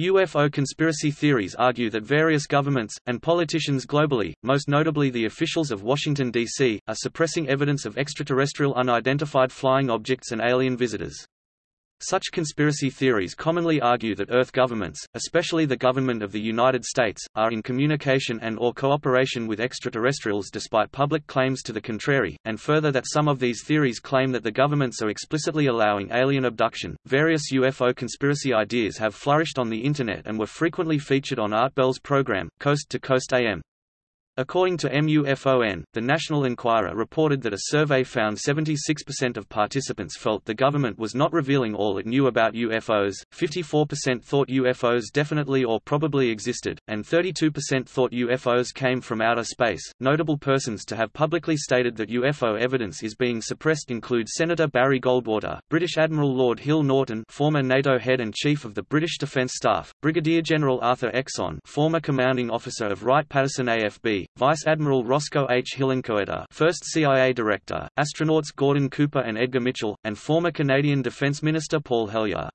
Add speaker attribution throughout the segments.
Speaker 1: UFO conspiracy theories argue that various governments, and politicians globally, most notably the officials of Washington, D.C., are suppressing evidence of extraterrestrial unidentified flying objects and alien visitors. Such conspiracy theories commonly argue that Earth governments, especially the government of the United States, are in communication and or cooperation with extraterrestrials despite public claims to the contrary, and further that some of these theories claim that the governments are explicitly allowing alien abduction. Various UFO conspiracy ideas have flourished on the Internet and were frequently featured on Art Bell's program, Coast to Coast AM. According to MUFON, the National Enquirer reported that a survey found 76% of participants felt the government was not revealing all it knew about UFOs, 54% thought UFOs definitely or probably existed, and 32% thought UFOs came from outer space. Notable persons to have publicly stated that UFO evidence is being suppressed include Senator Barry Goldwater, British Admiral Lord Hill Norton, former NATO head and chief of the British Defence Staff, Brigadier General Arthur Exon, former commanding officer of Wright-Patterson AFB, Vice Admiral Roscoe H. Hillenkoetter, first CIA director, astronauts Gordon Cooper and Edgar Mitchell, and former Canadian Defence Minister Paul Hellyer.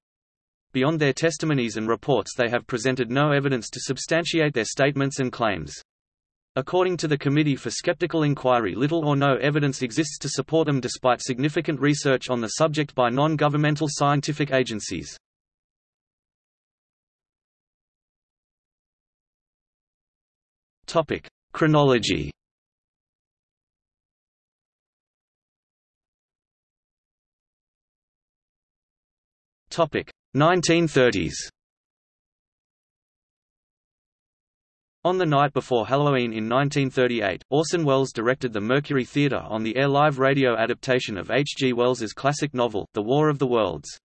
Speaker 1: Beyond their testimonies and reports they have presented no evidence to substantiate their statements and claims. According to the Committee for Skeptical Inquiry little or no evidence exists to support them despite significant research on the subject by non-governmental scientific agencies. Topic: Chronology Topic 1930s On the night before Halloween in 1938, Orson Welles directed the Mercury Theatre on the air live radio adaptation of H. G. Wells's classic novel, The War of the Worlds.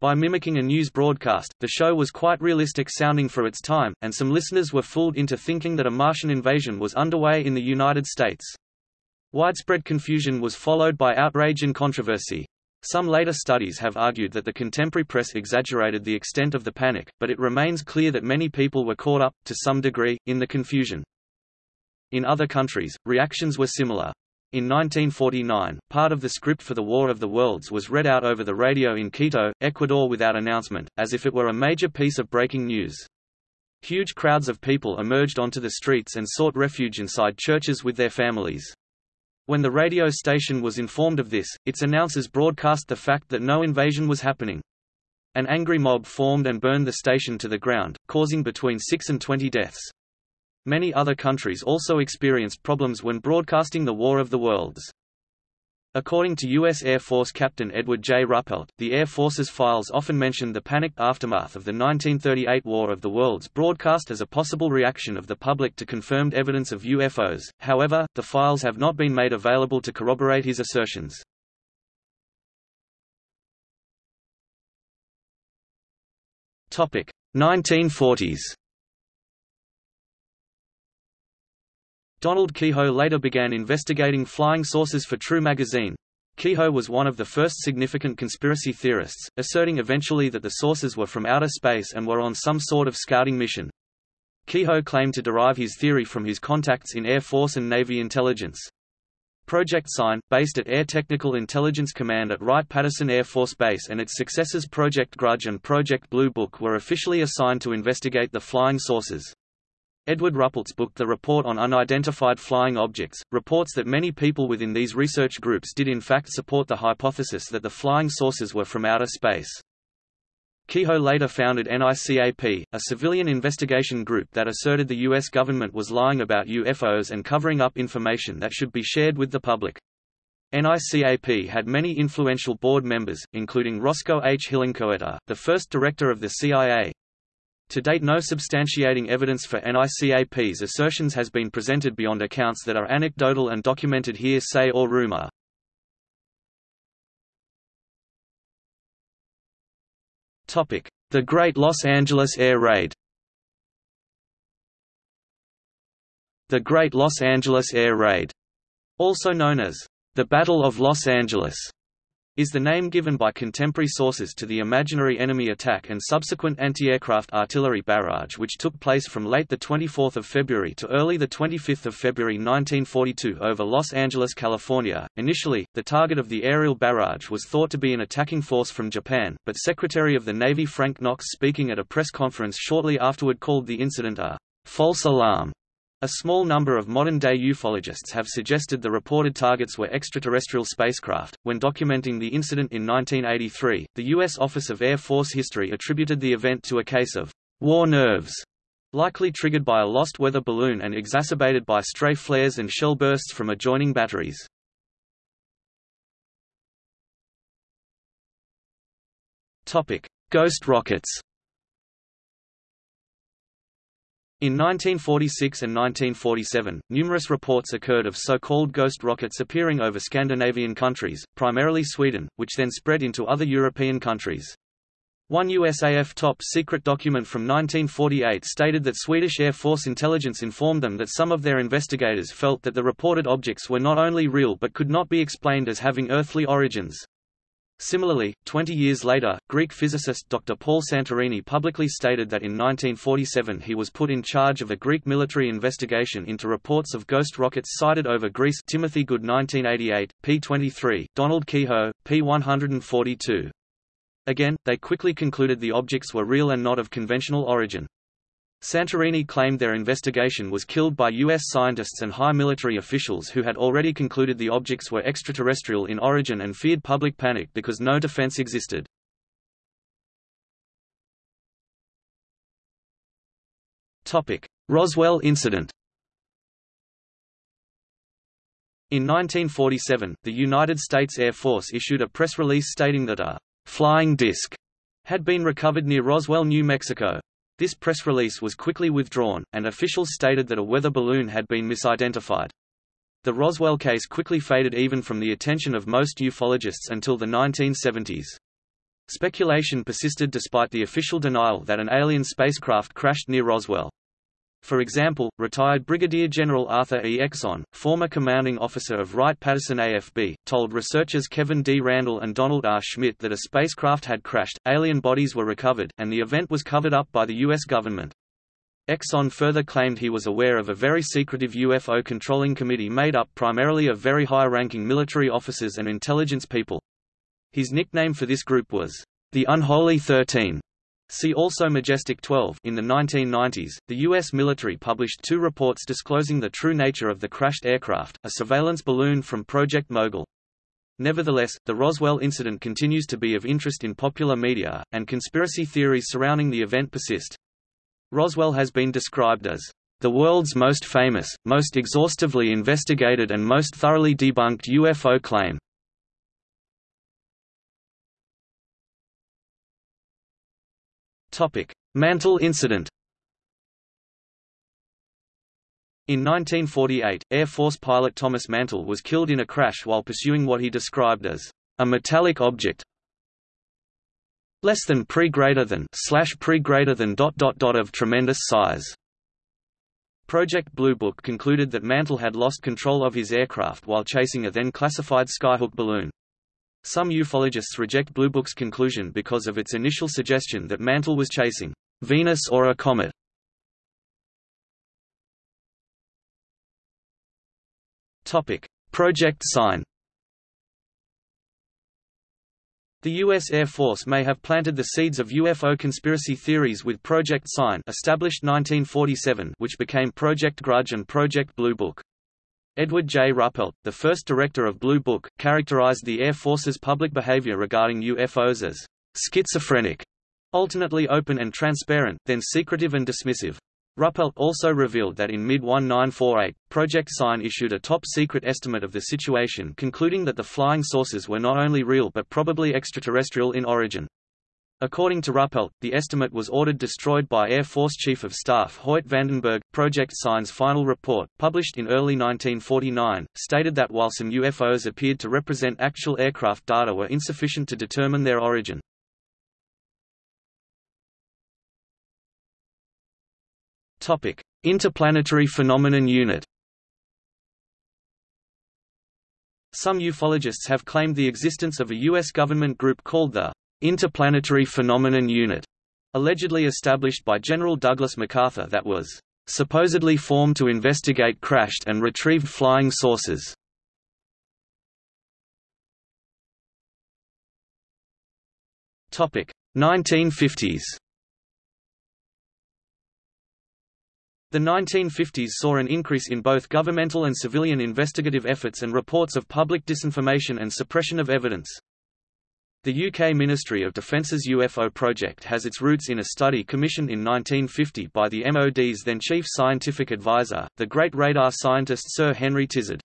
Speaker 1: By mimicking a news broadcast, the show was quite realistic sounding for its time, and some listeners were fooled into thinking that a Martian invasion was underway in the United States. Widespread confusion was followed by outrage and controversy. Some later studies have argued that the contemporary press exaggerated the extent of the panic, but it remains clear that many people were caught up, to some degree, in the confusion. In other countries, reactions were similar. In 1949, part of the script for the War of the Worlds was read out over the radio in Quito, Ecuador without announcement, as if it were a major piece of breaking news. Huge crowds of people emerged onto the streets and sought refuge inside churches with their families. When the radio station was informed of this, its announcers broadcast the fact that no invasion was happening. An angry mob formed and burned the station to the ground, causing between 6 and 20 deaths. Many other countries also experienced problems when broadcasting the War of the Worlds. According to U.S. Air Force Captain Edward J. Ruppelt, the Air Force's files often mentioned the panicked aftermath of the 1938 War of the Worlds broadcast as a possible reaction of the public to confirmed evidence of UFOs, however, the files have not been made available to corroborate his assertions. Topic 1940s Donald Keyhoe later began investigating flying saucers for True magazine. Keyhoe was one of the first significant conspiracy theorists, asserting eventually that the saucers were from outer space and were on some sort of scouting mission. Keyhoe claimed to derive his theory from his contacts in Air Force and Navy intelligence. Project Sign, based at Air Technical Intelligence Command at Wright-Patterson Air Force Base and its successors Project Grudge and Project Blue Book were officially assigned to investigate the flying saucers. Edward Ruppelt's book The Report on Unidentified Flying Objects, reports that many people within these research groups did in fact support the hypothesis that the flying saucers were from outer space. Keyhoe later founded NICAP, a civilian investigation group that asserted the U.S. government was lying about UFOs and covering up information that should be shared with the public. NICAP had many influential board members, including Roscoe H. Hillenkoetter, the first director of the CIA, to date no substantiating evidence for NICAP's assertions has been presented beyond accounts that are anecdotal and documented hearsay or rumor. The Great Los Angeles Air Raid The Great Los Angeles Air Raid, also known as the Battle of Los Angeles, is the name given by contemporary sources to the imaginary enemy attack and subsequent anti-aircraft artillery barrage which took place from late 24 February to early 25 February 1942 over Los Angeles, California. Initially, the target of the aerial barrage was thought to be an attacking force from Japan, but Secretary of the Navy Frank Knox speaking at a press conference shortly afterward called the incident a false alarm a small number of modern-day ufologists have suggested the reported targets were extraterrestrial spacecraft. When documenting the incident in 1983, the U.S. Office of Air Force History attributed the event to a case of war nerves, likely triggered by a lost weather balloon and exacerbated by stray flares and shell bursts from adjoining batteries. Topic: Ghost rockets. In 1946 and 1947, numerous reports occurred of so-called ghost rockets appearing over Scandinavian countries, primarily Sweden, which then spread into other European countries. One USAF top-secret document from 1948 stated that Swedish Air Force intelligence informed them that some of their investigators felt that the reported objects were not only real but could not be explained as having earthly origins. Similarly, 20 years later, Greek physicist Dr. Paul Santorini publicly stated that in 1947 he was put in charge of a Greek military investigation into reports of ghost rockets sighted over Greece Timothy Good 1988, p23, Donald Keyhoe, p142. Again, they quickly concluded the objects were real and not of conventional origin. Santorini claimed their investigation was killed by U.S. scientists and high military officials who had already concluded the objects were extraterrestrial in origin and feared public panic because no defense existed. Roswell incident In 1947, the United States Air Force issued a press release stating that a «flying disc» had been recovered near Roswell, New Mexico. This press release was quickly withdrawn, and officials stated that a weather balloon had been misidentified. The Roswell case quickly faded even from the attention of most ufologists until the 1970s. Speculation persisted despite the official denial that an alien spacecraft crashed near Roswell. For example, retired Brigadier General Arthur E. Exon, former commanding officer of Wright-Patterson AFB, told researchers Kevin D. Randle and Donald R. Schmidt that a spacecraft had crashed, alien bodies were recovered, and the event was covered up by the U.S. government. Exon further claimed he was aware of a very secretive UFO controlling committee made up primarily of very high-ranking military officers and intelligence people. His nickname for this group was, the Unholy Thirteen. See also Majestic 12 in the 1990s, the U.S. military published two reports disclosing the true nature of the crashed aircraft, a surveillance balloon from Project Mogul. Nevertheless, the Roswell incident continues to be of interest in popular media, and conspiracy theories surrounding the event persist. Roswell has been described as the world's most famous, most exhaustively investigated and most thoroughly debunked UFO claim. Topic: Mantell incident. In 1948, Air Force pilot Thomas Mantell was killed in a crash while pursuing what he described as a metallic object less than pre greater than slash pre greater than dot dot dot of tremendous size. Project Blue Book concluded that Mantell had lost control of his aircraft while chasing a then classified skyhook balloon. Some ufologists reject Blue Book's conclusion because of its initial suggestion that Mantell was chasing Venus or a comet. Topic: Project Sign. The U.S. Air Force may have planted the seeds of UFO conspiracy theories with Project Sign established 1947 which became Project Grudge and Project Blue Book. Edward J. Ruppelt, the first director of Blue Book, characterized the Air Force's public behavior regarding UFOs as schizophrenic, alternately open and transparent, then secretive and dismissive. Ruppelt also revealed that in mid-1948, Project Sign issued a top-secret estimate of the situation concluding that the flying saucers were not only real but probably extraterrestrial in origin. According to Ruppelt, the estimate was ordered destroyed by Air Force Chief of Staff Hoyt Vandenberg. Project Sign's final report, published in early 1949, stated that while some UFOs appeared to represent actual aircraft data were insufficient to determine their origin. Topic: Interplanetary Phenomenon Unit Some ufologists have claimed the existence of a U.S. government group called the Interplanetary Phenomenon Unit, allegedly established by General Douglas MacArthur that was supposedly formed to investigate crashed and retrieved flying saucers. Topic 1950s. The 1950s saw an increase in both governmental and civilian investigative efforts and reports of public disinformation and suppression of evidence. The UK Ministry of Defence's UFO project has its roots in a study commissioned in 1950 by the MOD's then chief scientific advisor, the great radar scientist Sir Henry Tizard.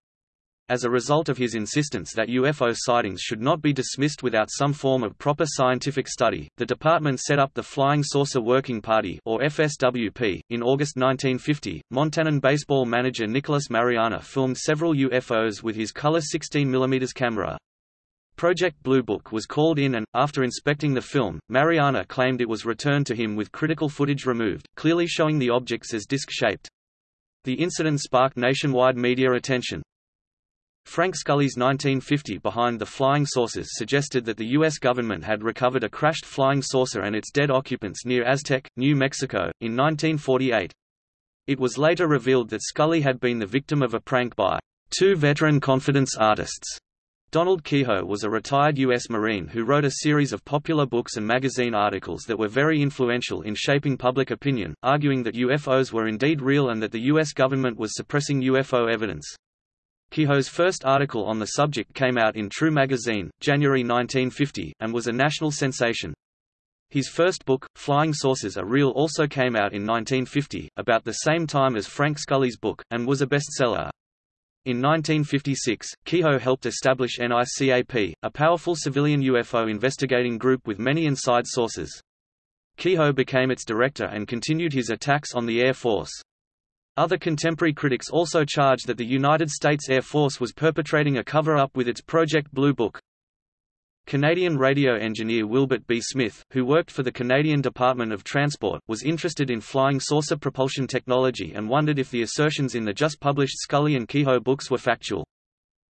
Speaker 1: As a result of his insistence that UFO sightings should not be dismissed without some form of proper scientific study, the department set up the Flying Saucer Working Party or FSWP. In August 1950, Montanan baseball manager Nicholas Mariana filmed several UFOs with his color 16mm camera. Project Blue Book was called in and, after inspecting the film, Mariana claimed it was returned to him with critical footage removed, clearly showing the objects as disc-shaped. The incident sparked nationwide media attention. Frank Scully's 1950 Behind the Flying Saucers suggested that the U.S. government had recovered a crashed flying saucer and its dead occupants near Aztec, New Mexico, in 1948. It was later revealed that Scully had been the victim of a prank by two veteran confidence artists. Donald Keyhoe was a retired U.S. Marine who wrote a series of popular books and magazine articles that were very influential in shaping public opinion, arguing that UFOs were indeed real and that the U.S. government was suppressing UFO evidence. Keyhoe's first article on the subject came out in True magazine, January 1950, and was a national sensation. His first book, Flying Saucers Are Real also came out in 1950, about the same time as Frank Scully's book, and was a bestseller. In 1956, Keyhoe helped establish NICAP, a powerful civilian UFO investigating group with many inside sources. Keyhoe became its director and continued his attacks on the Air Force. Other contemporary critics also charged that the United States Air Force was perpetrating a cover-up with its Project Blue Book. Canadian radio engineer Wilbert B. Smith, who worked for the Canadian Department of Transport, was interested in flying saucer propulsion technology and wondered if the assertions in the just-published Scully and Keyhoe books were factual.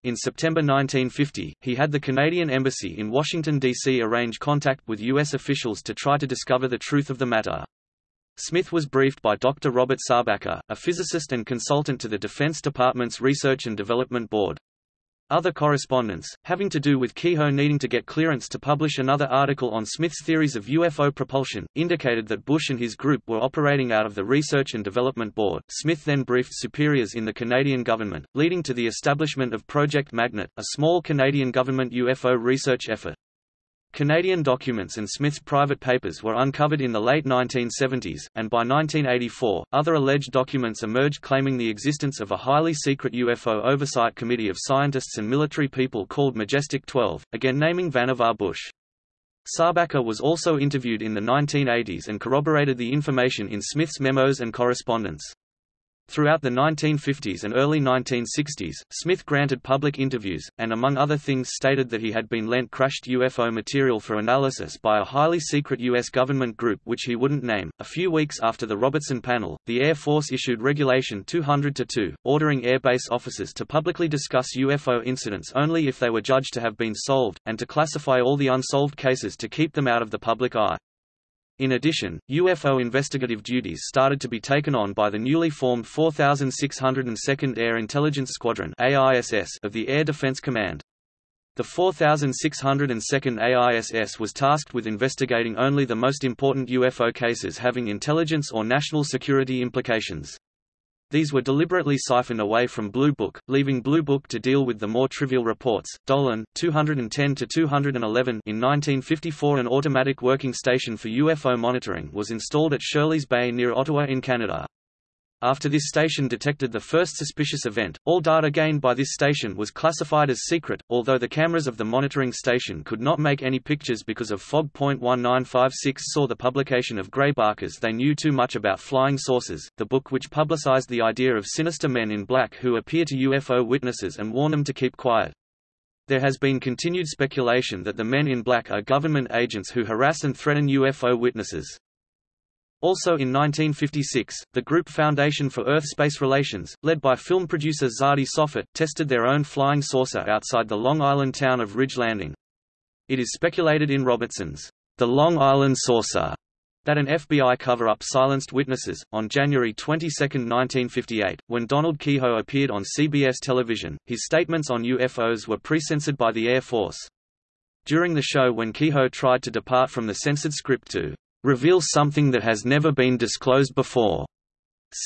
Speaker 1: In September 1950, he had the Canadian Embassy in Washington, D.C. arrange contact with U.S. officials to try to discover the truth of the matter. Smith was briefed by Dr. Robert Sarbacker, a physicist and consultant to the Defense Department's Research and Development Board. Other correspondence, having to do with Keyhoe needing to get clearance to publish another article on Smith's theories of UFO propulsion, indicated that Bush and his group were operating out of the Research and Development Board. Smith then briefed superiors in the Canadian government, leading to the establishment of Project Magnet, a small Canadian government UFO research effort. Canadian documents and Smith's private papers were uncovered in the late 1970s, and by 1984, other alleged documents emerged claiming the existence of a highly secret UFO oversight committee of scientists and military people called Majestic 12, again naming Vannevar Bush. Sarbacker was also interviewed in the 1980s and corroborated the information in Smith's memos and correspondence. Throughout the 1950s and early 1960s, Smith granted public interviews, and among other things stated that he had been lent crashed UFO material for analysis by a highly secret U.S. government group which he wouldn't name. A few weeks after the Robertson panel, the Air Force issued Regulation 200-2, ordering airbase officers to publicly discuss UFO incidents only if they were judged to have been solved, and to classify all the unsolved cases to keep them out of the public eye. In addition, UFO investigative duties started to be taken on by the newly formed 4602nd Air Intelligence Squadron of the Air Defense Command. The 4602nd AISS was tasked with investigating only the most important UFO cases having intelligence or national security implications. These were deliberately siphoned away from Blue Book, leaving Blue Book to deal with the more trivial reports. Dolan, 210 to 211. In 1954, an automatic working station for UFO monitoring was installed at Shirley's Bay near Ottawa in Canada. After this station detected the first suspicious event, all data gained by this station was classified as secret, although the cameras of the monitoring station could not make any pictures because of fog. 1956 saw the publication of Gray Barker's They Knew Too Much About Flying Saucers, the book which publicized the idea of sinister men in black who appear to UFO witnesses and warn them to keep quiet. There has been continued speculation that the men in black are government agents who harass and threaten UFO witnesses. Also in 1956, the Group Foundation for Earth-Space Relations, led by film producer Tzadi Sophit, tested their own flying saucer outside the Long Island town of Ridge Landing. It is speculated in Robertson's The Long Island Saucer that an FBI cover-up silenced witnesses. On January 22, 1958, when Donald Keyhoe appeared on CBS television, his statements on UFOs were pre-censored by the Air Force. During the show when Keyhoe tried to depart from the censored script to reveal something that has never been disclosed before,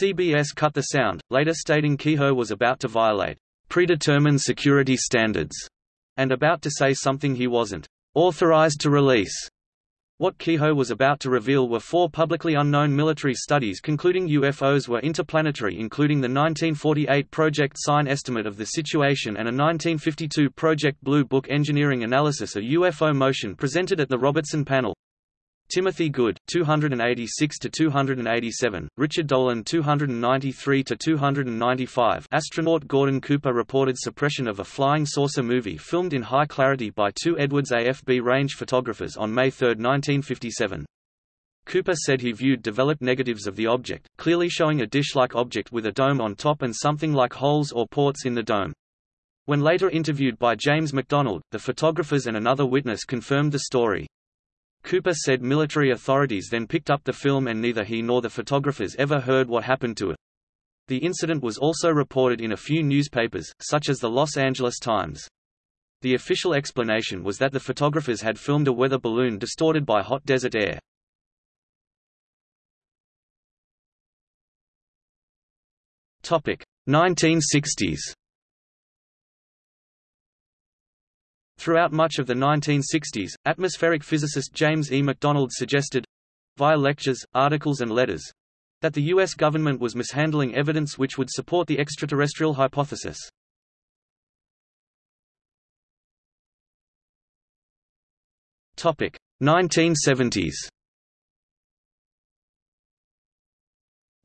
Speaker 1: CBS cut the sound, later stating Keyhoe was about to violate predetermined security standards and about to say something he wasn't authorized to release. What Keyhoe was about to reveal were four publicly unknown military studies concluding UFOs were interplanetary including the 1948 Project Sign estimate of the situation and a 1952 Project Blue Book engineering analysis of UFO motion presented at the Robertson panel. Timothy Good 286 to 287, Richard Dolan 293 to 295. Astronaut Gordon Cooper reported suppression of a flying saucer movie filmed in high clarity by two Edwards AFB range photographers on May 3, 1957. Cooper said he viewed developed negatives of the object, clearly showing a dish-like object with a dome on top and something like holes or ports in the dome. When later interviewed by James McDonald, the photographers and another witness confirmed the story. Cooper said military authorities then picked up the film and neither he nor the photographers ever heard what happened to it. The incident was also reported in a few newspapers, such as the Los Angeles Times. The official explanation was that the photographers had filmed a weather balloon distorted by hot desert air. Topic: 1960s. Throughout much of the 1960s, atmospheric physicist James E. McDonald suggested—via lectures, articles and letters—that the U.S. government was mishandling evidence which would support the extraterrestrial hypothesis. Topic 1970s.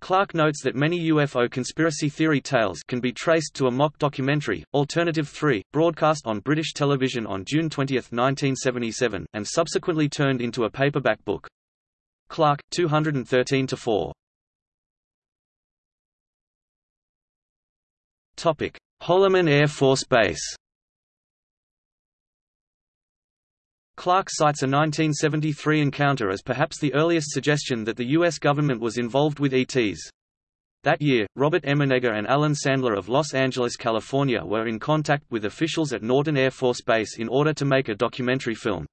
Speaker 1: Clark notes that many UFO conspiracy theory tales can be traced to a mock documentary, Alternative 3, broadcast on British television on June 20, 1977, and subsequently turned into a paperback book. Clark, 213-4. Holloman Air Force Base Clark cites a 1973 encounter as perhaps the earliest suggestion that the U.S. government was involved with ETs. That year, Robert Emenegger and Alan Sandler of Los Angeles, California were in contact with officials at Norton Air Force Base in order to make a documentary film.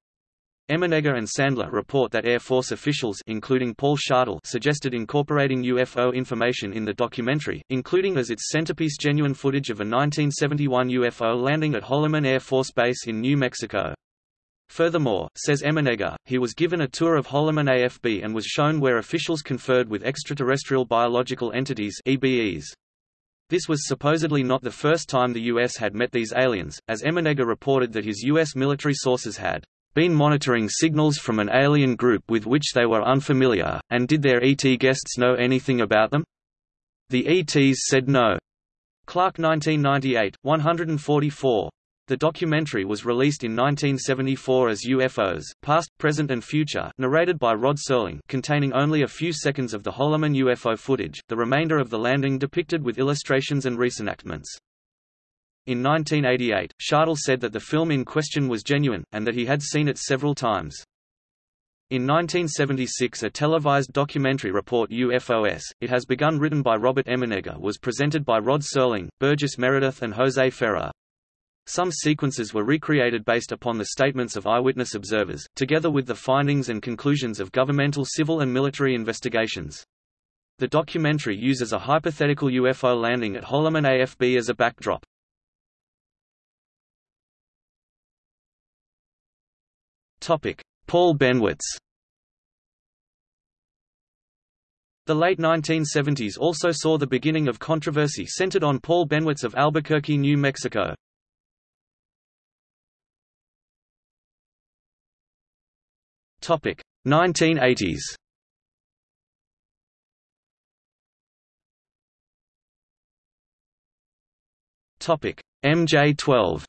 Speaker 1: Emenegger and Sandler report that Air Force officials including Paul Shartle suggested incorporating UFO information in the documentary, including as its centerpiece genuine footage of a 1971 UFO landing at Holloman Air Force Base in New Mexico. Furthermore, says Emenegger, he was given a tour of Holloman AFB and was shown where officials conferred with extraterrestrial biological entities EBEs. This was supposedly not the first time the U.S. had met these aliens, as Emenegger reported that his U.S. military sources had been monitoring signals from an alien group with which they were unfamiliar, and did their ET guests know anything about them? The ETs said no. Clark 1998, 144. The documentary was released in 1974 as UFOs, Past, Present and Future narrated by Rod Serling containing only a few seconds of the Holloman UFO footage, the remainder of the landing depicted with illustrations and reenactments. In 1988, Shartle said that the film in question was genuine, and that he had seen it several times. In 1976 a televised documentary report UFOS, It Has Begun written by Robert Emenegger was presented by Rod Serling, Burgess Meredith and Jose Ferrer. Some sequences were recreated based upon the statements of eyewitness observers, together with the findings and conclusions of governmental civil and military investigations. The documentary uses a hypothetical UFO landing at Holloman AFB as a backdrop. Paul Bennewitz The late 1970s also saw the beginning of controversy centered on Paul Bennewitz of Albuquerque, New Mexico. Topic 1980s. Topic MJ12.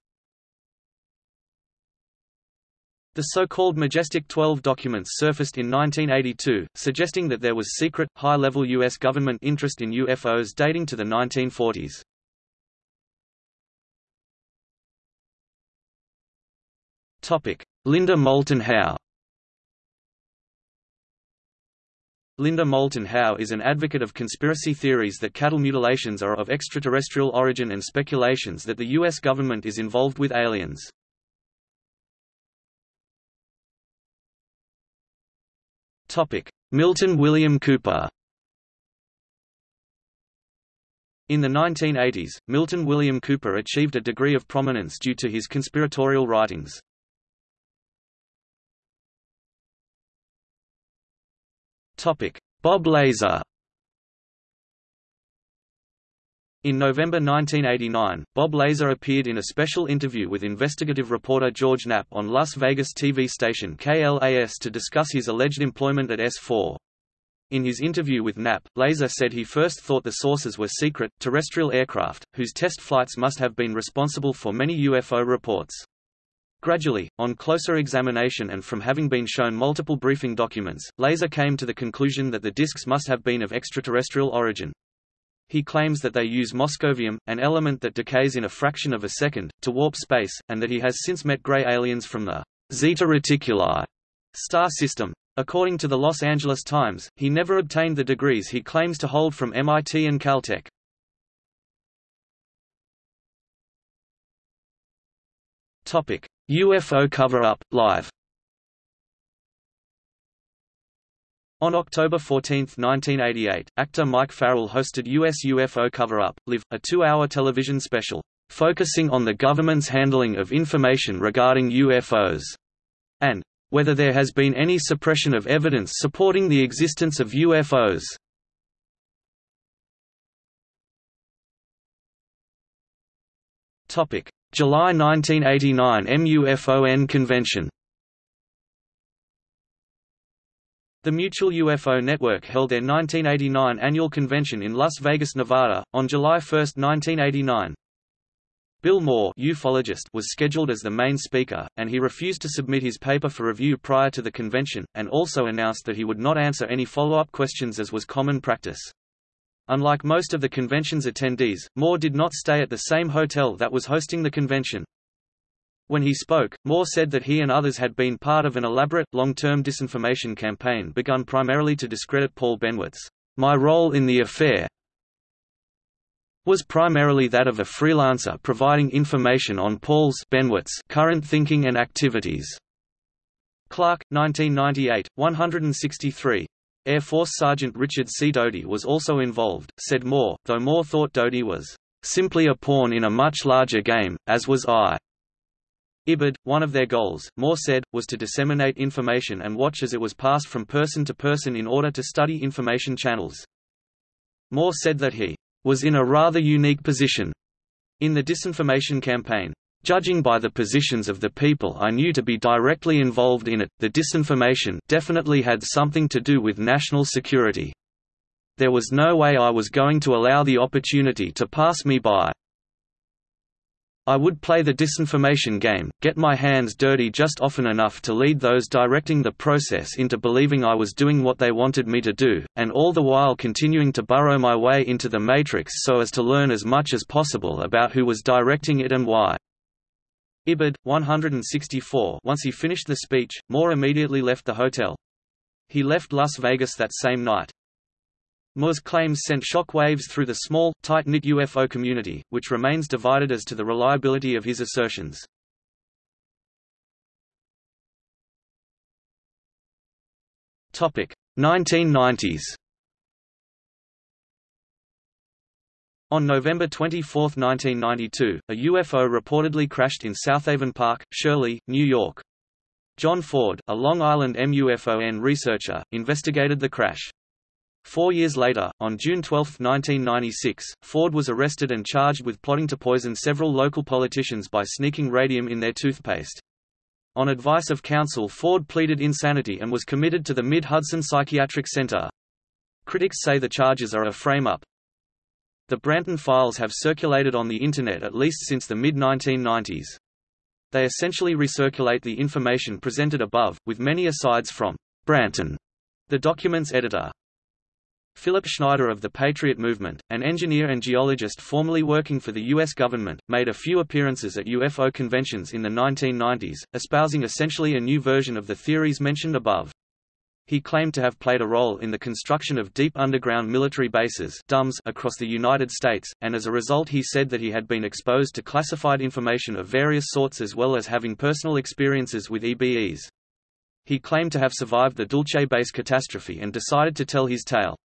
Speaker 1: The so-called Majestic 12 documents surfaced in 1982, suggesting that there was secret, high-level U.S. government interest in UFOs dating to the 1940s. Linda Moulton Howe Linda Moulton Howe is an advocate of conspiracy theories that cattle mutilations are of extraterrestrial origin and speculations that the U.S. government is involved with aliens. Milton William Cooper In the 1980s, Milton William Cooper achieved a degree of prominence due to his conspiratorial writings. Bob Lazar In November 1989, Bob Lazar appeared in a special interview with investigative reporter George Knapp on Las Vegas TV station KLAS to discuss his alleged employment at S4. In his interview with Knapp, Lazar said he first thought the sources were secret, terrestrial aircraft, whose test flights must have been responsible for many UFO reports. Gradually, on closer examination and from having been shown multiple briefing documents, Lazar came to the conclusion that the disks must have been of extraterrestrial origin. He claims that they use moscovium, an element that decays in a fraction of a second, to warp space, and that he has since met gray aliens from the Zeta Reticuli star system. According to the Los Angeles Times, he never obtained the degrees he claims to hold from MIT and Caltech. Topic: UFO cover-up, live. On October 14, 1988, actor Mike Farrell hosted US UFO Cover-Up, Live, a two-hour television special, focusing on the government's handling of information regarding UFOs, and whether there has been any suppression of evidence supporting the existence of UFOs. July 1989 MUFON Convention The Mutual UFO Network held their 1989 annual convention in Las Vegas, Nevada, on July 1, 1989. Bill Moore ufologist was scheduled as the main speaker, and he refused to submit his paper for review prior to the convention, and also announced that he would not answer any follow-up questions as was common practice. Unlike most of the convention's attendees, Moore did not stay at the same hotel that was hosting the convention. When he spoke, Moore said that he and others had been part of an elaborate, long-term disinformation campaign begun primarily to discredit Paul Bennewitz. My role in the affair was primarily that of a freelancer providing information on Paul's Bennewitz current thinking and activities. Clark, 1998, 163. Air Force Sergeant Richard C. Doty was also involved, said Moore, though Moore thought Doty was simply a pawn in a much larger game, as was I. IBID, one of their goals, Moore said, was to disseminate information and watch as it was passed from person to person in order to study information channels. Moore said that he was in a rather unique position in the disinformation campaign. Judging by the positions of the people I knew to be directly involved in it, the disinformation definitely had something to do with national security. There was no way I was going to allow the opportunity to pass me by. I would play the disinformation game, get my hands dirty just often enough to lead those directing the process into believing I was doing what they wanted me to do, and all the while continuing to burrow my way into the matrix so as to learn as much as possible about who was directing it and why. Ibid, 164 Once he finished the speech, Moore immediately left the hotel. He left Las Vegas that same night. Moore's claims sent shock waves through the small, tight-knit UFO community, which remains divided as to the reliability of his assertions. Topic: 1990s. On November 24, 1992, a UFO reportedly crashed in Southaven Park, Shirley, New York. John Ford, a Long Island MUFON researcher, investigated the crash. Four years later, on June 12, 1996, Ford was arrested and charged with plotting to poison several local politicians by sneaking radium in their toothpaste. On advice of counsel Ford pleaded insanity and was committed to the Mid-Hudson Psychiatric Center. Critics say the charges are a frame-up, the Branton files have circulated on the Internet at least since the mid-1990s. They essentially recirculate the information presented above, with many asides from Branton, the document's editor. Philip Schneider of the Patriot Movement, an engineer and geologist formerly working for the U.S. government, made a few appearances at UFO conventions in the 1990s, espousing essentially a new version of the theories mentioned above. He claimed to have played a role in the construction of deep underground military bases DUMBs across the United States, and as a result he said that he had been exposed to classified information of various sorts as well as having personal experiences with EBEs. He claimed to have survived the Dulce base catastrophe and decided to tell his tale.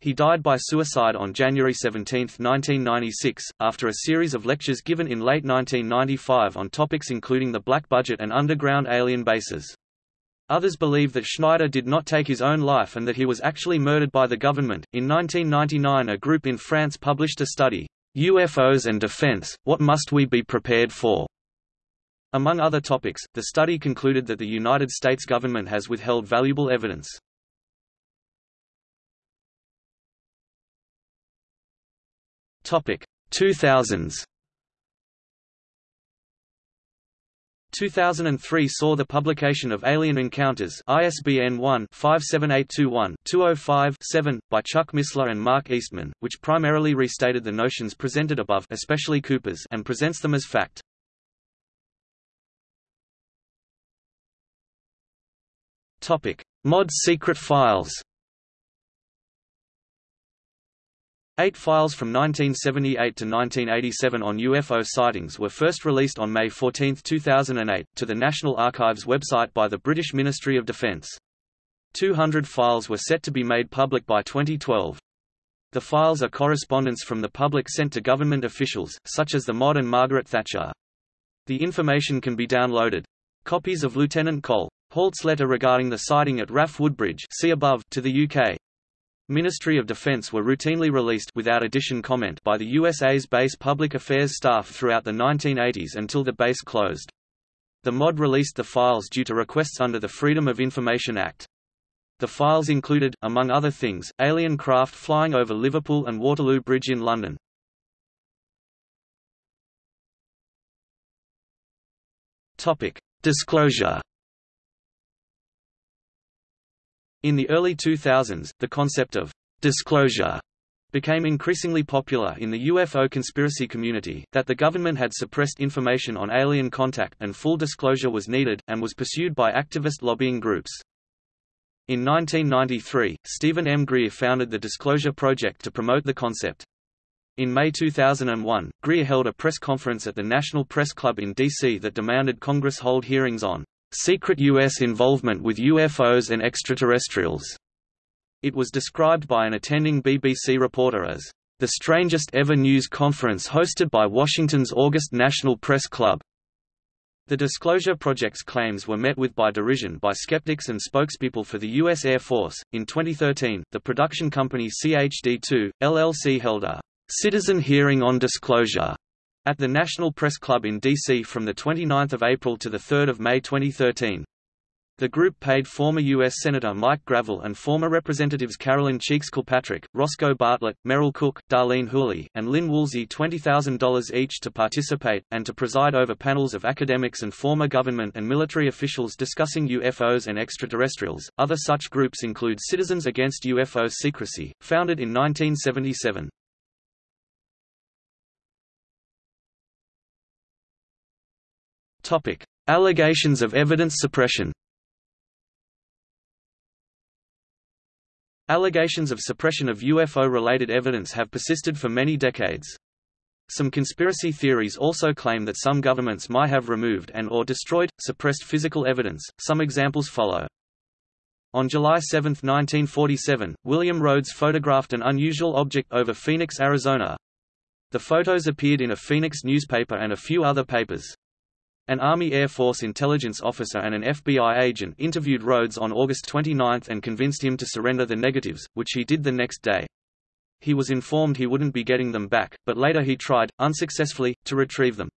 Speaker 1: He died by suicide on January 17, 1996, after a series of lectures given in late 1995 on topics including the black budget and underground alien bases. Others believe that Schneider did not take his own life and that he was actually murdered by the government. In 1999, a group in France published a study, UFOs and Defense What Must We Be Prepared For? Among other topics, the study concluded that the United States government has withheld valuable evidence. Topic 2000s 2003 saw the publication of Alien Encounters ISBN 1-57821-205-7, by Chuck Missler and Mark Eastman, which primarily restated the notions presented above especially Cooper's and presents them as fact. Mod secret files Eight files from 1978 to 1987 on UFO sightings were first released on May 14, 2008, to the National Archives website by the British Ministry of Defence. 200 files were set to be made public by 2012. The files are correspondence from the public sent to government officials, such as the Mod and Margaret Thatcher. The information can be downloaded. Copies of Lieutenant Col. Holt's letter regarding the sighting at RAF Woodbridge see above to the UK Ministry of Defense were routinely released without addition comment by the USA's base public affairs staff throughout the 1980s until the base closed. The MOD released the files due to requests under the Freedom of Information Act. The files included, among other things, alien craft flying over Liverpool and Waterloo Bridge in London. Disclosure In the early 2000s, the concept of disclosure became increasingly popular in the UFO conspiracy community, that the government had suppressed information on alien contact and full disclosure was needed, and was pursued by activist lobbying groups. In 1993, Stephen M. Greer founded the Disclosure Project to promote the concept. In May 2001, Greer held a press conference at the National Press Club in D.C. that demanded Congress hold hearings on secret U.S. involvement with UFOs and extraterrestrials. It was described by an attending BBC reporter as the strangest ever news conference hosted by Washington's August National Press Club. The Disclosure Project's claims were met with by derision by skeptics and spokespeople for the U.S. Air Force. In 2013, the production company CHD2, LLC held a citizen hearing on disclosure at the National Press Club in D.C. from 29 April to 3 May 2013. The group paid former U.S. Senator Mike Gravel and former Representatives Carolyn Cheeks Kilpatrick, Roscoe Bartlett, Merrill Cook, Darlene Hooley, and Lynn Woolsey $20,000 each to participate, and to preside over panels of academics and former government and military officials discussing UFOs and extraterrestrials. Other such groups include Citizens Against UFO Secrecy, founded in 1977. Topic: Allegations of evidence suppression. Allegations of suppression of UFO-related evidence have persisted for many decades. Some conspiracy theories also claim that some governments might have removed and or destroyed, suppressed physical evidence. Some examples follow. On July 7, 1947, William Rhodes photographed an unusual object over Phoenix, Arizona. The photos appeared in a Phoenix newspaper and a few other papers. An Army Air Force intelligence officer and an FBI agent interviewed Rhodes on August 29 and convinced him to surrender the negatives, which he did the next day. He was informed he wouldn't be getting them back, but later he tried, unsuccessfully, to retrieve them.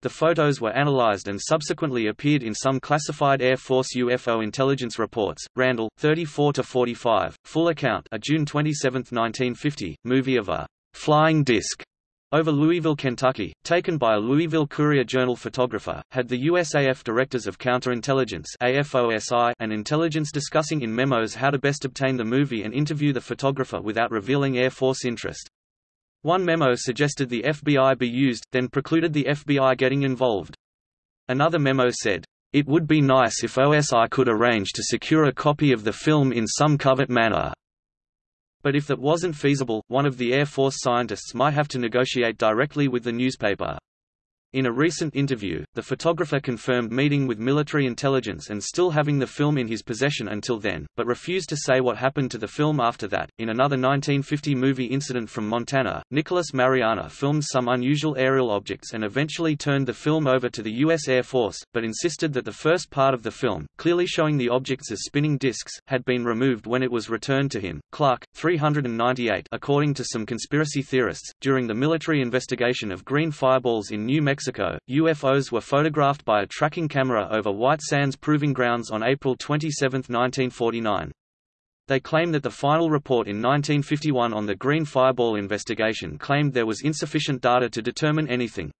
Speaker 1: The photos were analyzed and subsequently appeared in some classified Air Force UFO intelligence reports. Randle, 34-45, full account a June 27, 1950, movie of a flying disc over Louisville, Kentucky, taken by a Louisville Courier-Journal photographer, had the USAF Directors of Counterintelligence AFOSI and Intelligence discussing in memos how to best obtain the movie and interview the photographer without revealing Air Force interest. One memo suggested the FBI be used, then precluded the FBI getting involved. Another memo said, "...it would be nice if OSI could arrange to secure a copy of the film in some covert manner." But if that wasn't feasible, one of the Air Force scientists might have to negotiate directly with the newspaper. In a recent interview, the photographer confirmed meeting with military intelligence and still having the film in his possession until then, but refused to say what happened to the film after that. In another 1950 movie incident from Montana, Nicholas Mariana filmed some unusual aerial objects and eventually turned the film over to the U.S. Air Force, but insisted that the first part of the film, clearly showing the objects as spinning discs, had been removed when it was returned to him. Clark, 398 According to some conspiracy theorists, during the military investigation of green fireballs in New Mexico, Mexico, UFOs were photographed by a tracking camera over White Sands Proving Grounds on April 27, 1949. They claim that the final report in 1951 on the Green Fireball investigation claimed there was insufficient data to determine anything.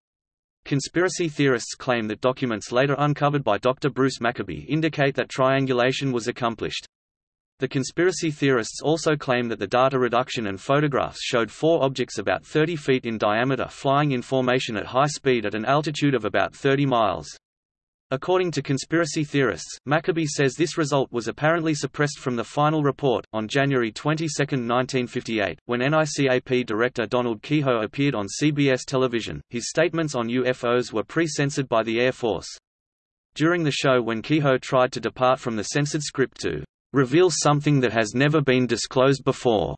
Speaker 1: Conspiracy theorists claim that documents later uncovered by Dr. Bruce Maccabee indicate that triangulation was accomplished. The conspiracy theorists also claim that the data reduction and photographs showed four objects about 30 feet in diameter flying in formation at high speed at an altitude of about 30 miles. According to conspiracy theorists, Maccabee says this result was apparently suppressed from the final report. On January 22, 1958, when NICAP director Donald Keyhoe appeared on CBS television, his statements on UFOs were pre-censored by the Air Force. During the show when Keyhoe tried to depart from the censored script to reveals something that has never been disclosed before.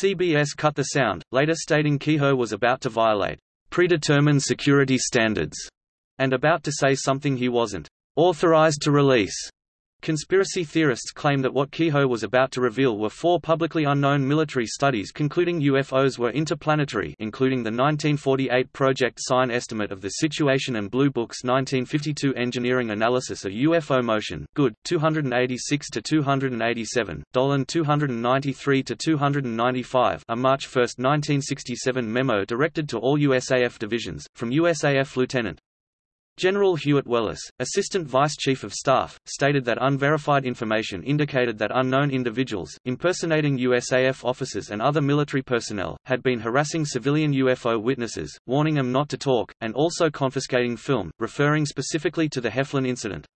Speaker 1: CBS cut the sound, later stating Keyhoe was about to violate predetermined security standards and about to say something he wasn't authorized to release. Conspiracy theorists claim that what Keyhoe was about to reveal were four publicly unknown military studies concluding UFOs were interplanetary including the 1948 Project Sign estimate of the situation and Blue Book's 1952 engineering analysis of UFO motion, Good, 286–287, Dolan 293–295 a March 1, 1967 memo directed to all USAF divisions, from USAF Lieutenant General Hewitt Wheless, Assistant Vice Chief of Staff, stated that unverified information indicated that unknown individuals, impersonating USAF officers and other military personnel, had been harassing civilian UFO witnesses, warning them not to talk, and also confiscating film, referring specifically to the Heflin incident.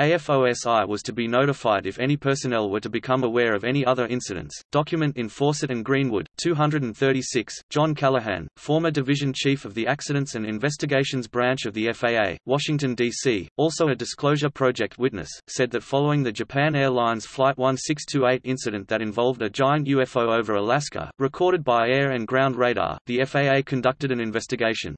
Speaker 1: AFOSI was to be notified if any personnel were to become aware of any other incidents. Document in Fawcett and Greenwood, 236. John Callahan, former Division Chief of the Accidents and Investigations Branch of the FAA, Washington, D.C., also a Disclosure Project witness, said that following the Japan Airlines Flight 1628 incident that involved a giant UFO over Alaska, recorded by air and ground radar, the FAA conducted an investigation.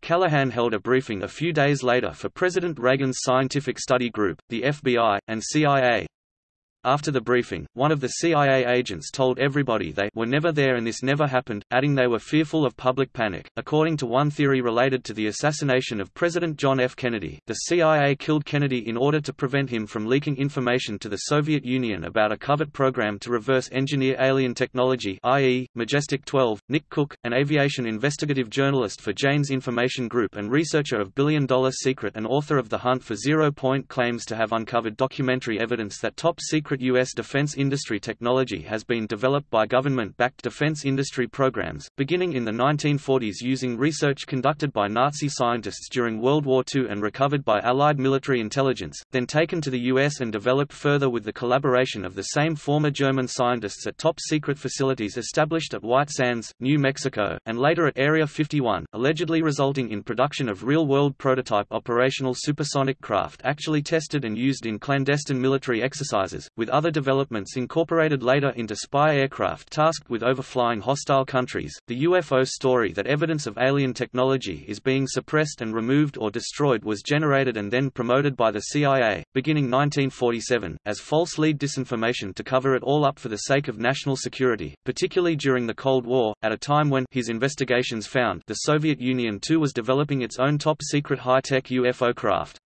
Speaker 1: Callahan held a briefing a few days later for President Reagan's Scientific Study Group, the FBI, and CIA. After the briefing, one of the CIA agents told everybody they were never there and this never happened, adding they were fearful of public panic. According to one theory related to the assassination of President John F. Kennedy, the CIA killed Kennedy in order to prevent him from leaking information to the Soviet Union about a covert program to reverse engineer alien technology i.e., Majestic 12. Nick Cook, an aviation investigative journalist for Jane's Information Group and researcher of Billion Dollar Secret and author of The Hunt for Zero Point claims to have uncovered documentary evidence that top secret secret U.S. defense industry technology has been developed by government-backed defense industry programs, beginning in the 1940s using research conducted by Nazi scientists during World War II and recovered by Allied military intelligence, then taken to the U.S. and developed further with the collaboration of the same former German scientists at top-secret facilities established at White Sands, New Mexico, and later at Area 51, allegedly resulting in production of real-world prototype operational supersonic craft actually tested and used in clandestine military exercises, with other developments incorporated later into spy aircraft tasked with overflying hostile countries. The UFO story that evidence of alien technology is being suppressed and removed or destroyed was generated and then promoted by the CIA, beginning 1947, as false lead disinformation to cover it all up for the sake of national security, particularly during the Cold War, at a time when his investigations found the Soviet Union too was developing its own top-secret high-tech UFO craft.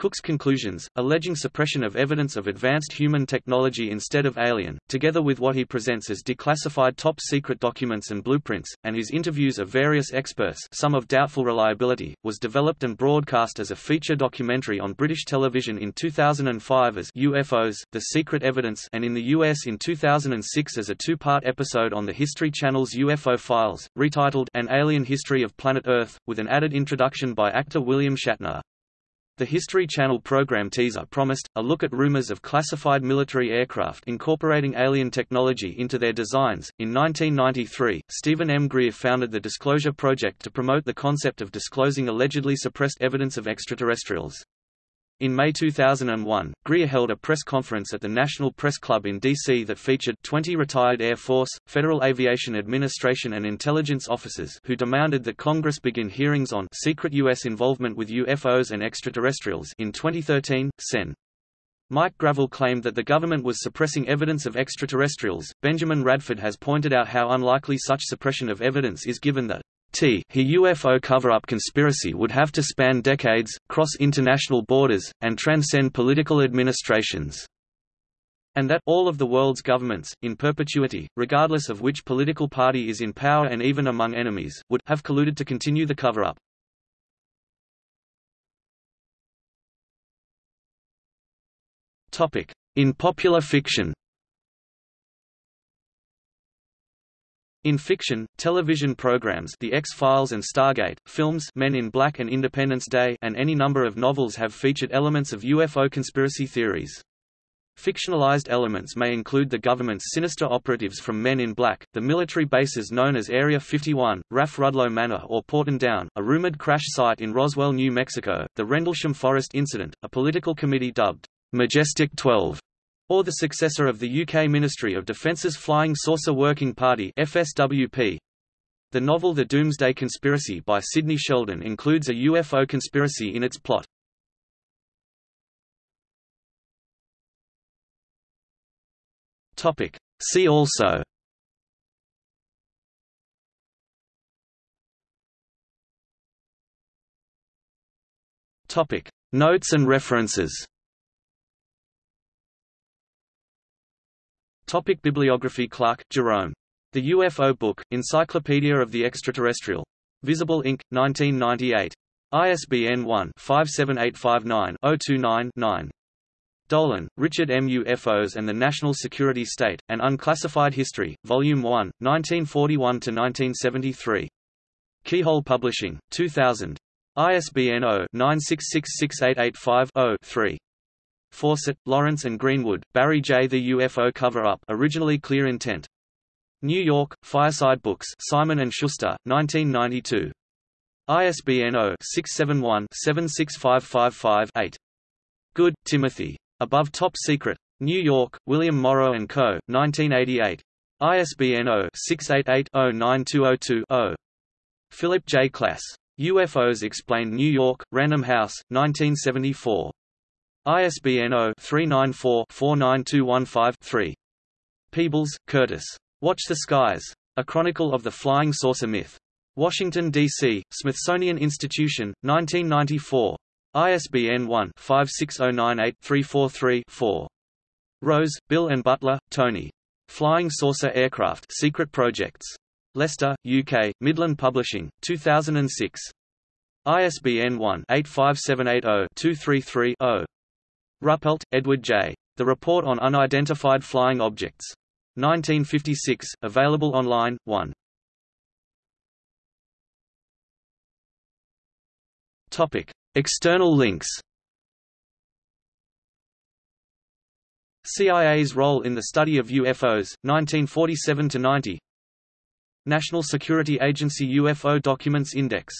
Speaker 1: Cook's conclusions, alleging suppression of evidence of advanced human technology instead of alien, together with what he presents as declassified top-secret documents and blueprints, and his interviews of various experts some of doubtful reliability, was developed and broadcast as a feature documentary on British television in 2005 as UFOs, The Secret Evidence and in the US in 2006 as a two-part episode on the History Channel's UFO Files, retitled An Alien History of Planet Earth, with an added introduction by actor William Shatner. The History Channel program teaser promised, a look at rumors of classified military aircraft incorporating alien technology into their designs. In 1993, Steven M. Greer founded the Disclosure Project to promote the concept of disclosing allegedly suppressed evidence of extraterrestrials. In May 2001, Greer held a press conference at the National Press Club in D.C. that featured 20 retired Air Force, Federal Aviation Administration and intelligence officers who demanded that Congress begin hearings on secret U.S. involvement with UFOs and extraterrestrials in 2013, Sen. Mike Gravel claimed that the government was suppressing evidence of extraterrestrials. Benjamin Radford has pointed out how unlikely such suppression of evidence is given that T he UFO cover-up conspiracy would have to span decades, cross international borders, and transcend political administrations. And that all of the world's governments, in perpetuity, regardless of which political party is in power and even among enemies, would have colluded to continue the cover-up. In popular fiction In fiction, television programs The X-Files and Stargate, films Men in Black and Independence Day and any number of novels have featured elements of UFO conspiracy theories. Fictionalized elements may include the government's sinister operatives from Men in Black, the military bases known as Area 51, RAF Rudloe Manor or Porton Down, a rumored crash site in Roswell, New Mexico, the Rendlesham Forest Incident, a political committee dubbed Majestic 12, or the successor of the UK Ministry of Defence's Flying Saucer Working Party FSWP. The novel The Doomsday Conspiracy by Sidney Sheldon includes a UFO conspiracy in its plot. Topic. See also Topic. Notes and references Topic Bibliography Clark, Jerome. The UFO Book, Encyclopedia of the Extraterrestrial. Visible Ink., 1998. ISBN 1-57859-029-9. Dolan, Richard M. UFOs and the National Security State, An Unclassified History, Volume 1, 1941–1973. Keyhole Publishing, 2000. ISBN 0-9666885-0-3. Fawcett, Lawrence and Greenwood, Barry J. The UFO Cover-Up originally Clear Intent. New York, Fireside Books Simon & Schuster, 1992. ISBN 0-671-76555-8. Good, Timothy. Above Top Secret. New York, William Morrow & Co., 1988. ISBN 0-688-09202-0. Philip J. Klass. UFOs Explained New York, Random House, 1974. ISBN 0-394-49215-3. Peebles, Curtis. Watch the Skies. A Chronicle of the Flying Saucer Myth. Washington, D.C., Smithsonian Institution, 1994. ISBN 1-56098-343-4. Rose, Bill and Butler, Tony. Flying Saucer Aircraft Secret Projects. Leicester, UK, Midland Publishing, 2006. ISBN 1-85780-233-0. Ruppelt, Edward J. The Report on Unidentified Flying Objects. 1956, available online, 1. Topic. External links CIA's role in the study of UFOs, 1947–90 National Security Agency UFO Documents Index